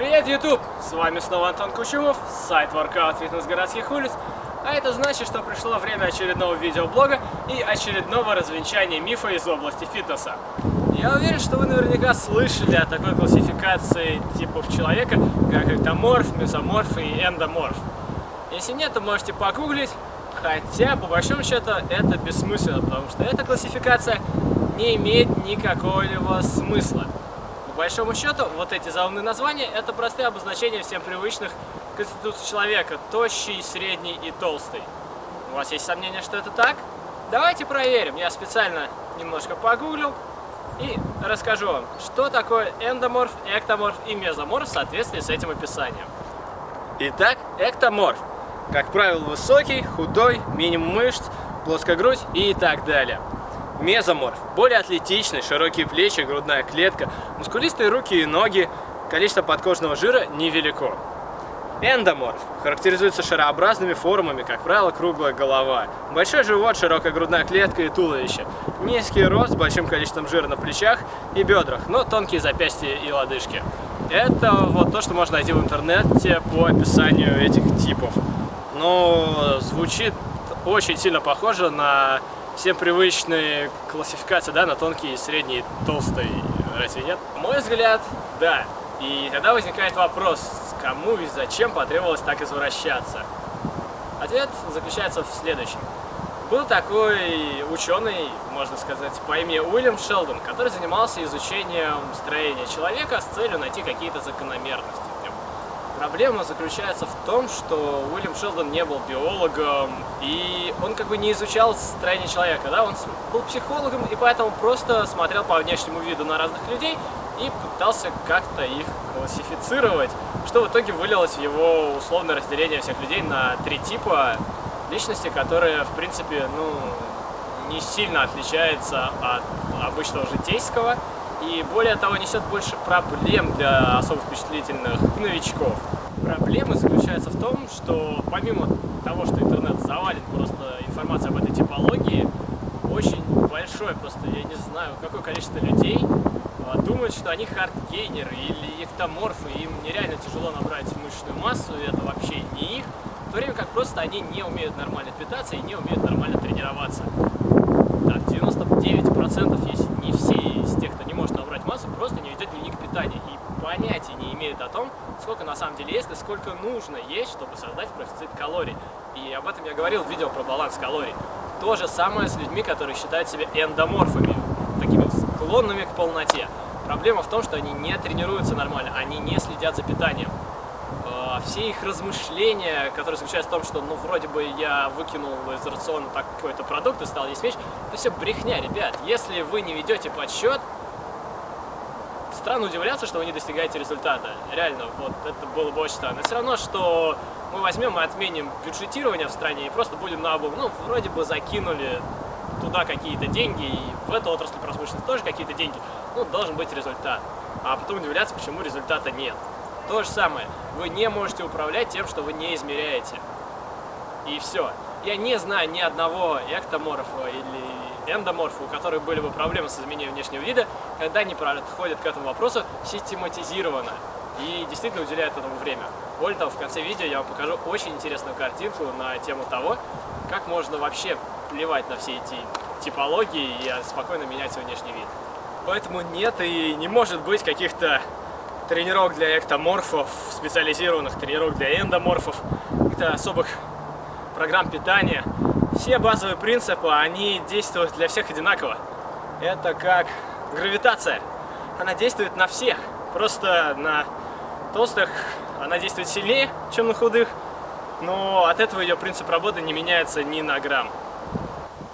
Привет, YouTube! С вами снова Антон Кучумов, сайт Workout Фитнес городских улиц. А это значит, что пришло время очередного видеоблога и очередного развенчания мифа из области фитнеса. Я уверен, что вы наверняка слышали о такой классификации типов человека, как эктоморф, месоморф и эндоморф. Если нет, то можете погуглить, хотя, по большому счету, это бессмысленно, потому что эта классификация не имеет никакого смысла большому счету, вот эти заумные названия – это простые обозначения всем привычных конституций человека – тощий, средний и толстый. У вас есть сомнения, что это так? Давайте проверим. Я специально немножко погуглил и расскажу вам, что такое эндоморф, эктоморф и мезоморф в соответствии с этим описанием. Итак, эктоморф. Как правило, высокий, худой, минимум мышц, плоская грудь и так далее. Мезоморф. Более атлетичный, широкие плечи, грудная клетка, мускулистые руки и ноги, количество подкожного жира невелико. Эндоморф. Характеризуется шарообразными формами, как правило, круглая голова. Большой живот, широкая грудная клетка и туловище. Низкий рост с большим количеством жира на плечах и бедрах, но тонкие запястья и лодыжки. Это вот то, что можно найти в интернете по описанию этих типов. Но звучит очень сильно похоже на всем привычные классификации, да, на тонкий, средний, толстый, разве нет? Мой взгляд, да. И тогда возникает вопрос, кому и зачем потребовалось так извращаться? Ответ заключается в следующем. Был такой ученый, можно сказать, по имени Уильям Шелдон, который занимался изучением строения человека с целью найти какие-то закономерности. Проблема заключается в том, что Уильям Шелдон не был биологом, и он как бы не изучал строение человека, да, он был психологом, и поэтому просто смотрел по внешнему виду на разных людей и пытался как-то их классифицировать, что в итоге вылилось в его условное разделение всех людей на три типа личности, которые, в принципе, ну, не сильно отличаются от обычного житейского, и более того несет больше проблем для особо впечатлительных новичков. Проблема заключается в том, что помимо того, что интернет завален просто информацией об этой типологии, очень большое, просто я не знаю, какое количество людей а, думают, что они хардгейнеры или эктоморфы, им нереально тяжело набрать мышечную массу, и это вообще не их, в то время как просто они не умеют нормально питаться и не умеют нормально тренироваться. Так, 99%, если не все из тех, кто не массу, просто не ведет дневник питания и понятия не имеют о том, сколько на самом деле есть и сколько нужно есть, чтобы создать профицит калорий. И об этом я говорил в видео про баланс калорий. То же самое с людьми, которые считают себя эндоморфами, такими склонными к полноте. Проблема в том, что они не тренируются нормально, они не следят за питанием. А, все их размышления, которые заключаются в том, что, ну, вроде бы я выкинул из рациона какой-то продукт и стал есть вещь, это все брехня, ребят. Если вы не ведете подсчет, странно удивляться, что вы не достигаете результата. Реально, вот это было бы очень странно. Все равно, что мы возьмем и отменим бюджетирование в стране и просто будем на обум, ну, вроде бы закинули туда какие-то деньги, и в эту отрасль промышленности тоже какие-то деньги, ну, должен быть результат. А потом удивляться, почему результата нет. То же самое, вы не можете управлять тем, что вы не измеряете. И все. Я не знаю ни одного эктоморфа или эндоморфа, у которых были бы проблемы с изменением внешнего вида, когда они подходят к этому вопросу систематизированно и действительно уделяют этому время. Более того, в конце видео я вам покажу очень интересную картинку на тему того, как можно вообще плевать на все эти типологии и спокойно менять свой внешний вид. Поэтому нет и не может быть каких-то тренировок для эктоморфов, специализированных тренировок для эндоморфов, каких-то особых программ питания. Все базовые принципы, они действуют для всех одинаково. Это как гравитация. Она действует на всех. Просто на толстых она действует сильнее, чем на худых. Но от этого ее принцип работы не меняется ни на грамм.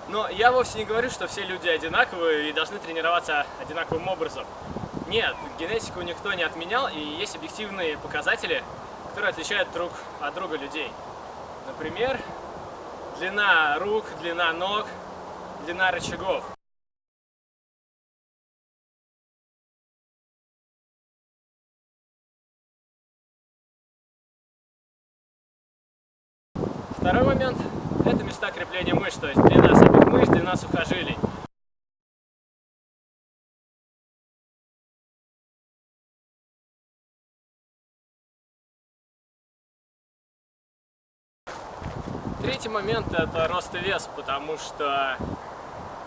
Но я вовсе не говорю, что все люди одинаковые и должны тренироваться одинаковым образом. Нет, генетику никто не отменял, и есть объективные показатели, которые отличают друг от друга людей. Например, длина рук, длина ног, длина рычагов. Второй момент – это места крепления мышц, то есть длина самих мышц, длина сухожилий. Третий момент это рост и вес, потому что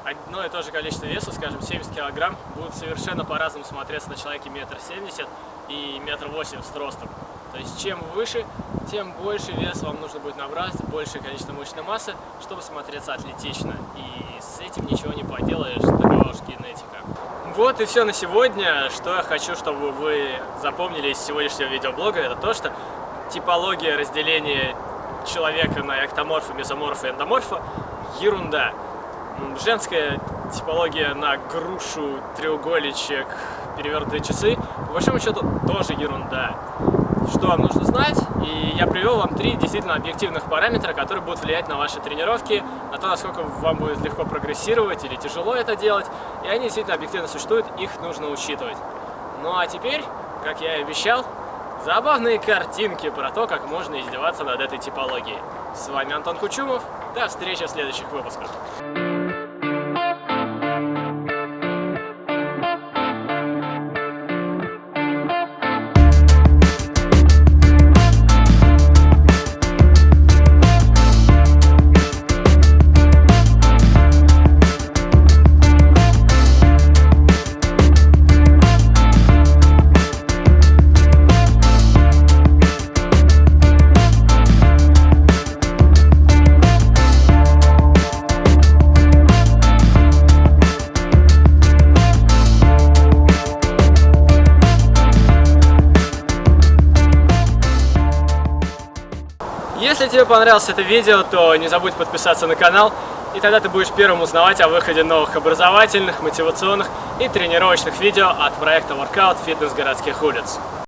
одно и то же количество веса, скажем, 70 килограмм, будет совершенно по-разному смотреться на человеке метр семьдесят и метр восемьдесят ростом. То есть чем выше, тем больше вес вам нужно будет набрать, большее количество мышечной массы, чтобы смотреться атлетично. И с этим ничего не поделаешь, такова генетика. Вот и все на сегодня. Что я хочу, чтобы вы запомнили из сегодняшнего видеоблога, это то, что типология разделения человека на эктоморфа, мезоморфа и эндоморфа – ерунда. Женская типология на грушу, треугольничек, перевернутые часы, по большому счету, тоже ерунда. Что вам нужно знать? И я привел вам три действительно объективных параметра, которые будут влиять на ваши тренировки, на то, насколько вам будет легко прогрессировать или тяжело это делать. И они действительно объективно существуют, их нужно учитывать. Ну а теперь, как я и обещал, забавные картинки про то, как можно издеваться над этой типологией. С вами Антон Кучумов. До встречи в следующих выпусках. Если тебе понравилось это видео, то не забудь подписаться на канал, и тогда ты будешь первым узнавать о выходе новых образовательных, мотивационных и тренировочных видео от проекта Workout Fitness городских улиц.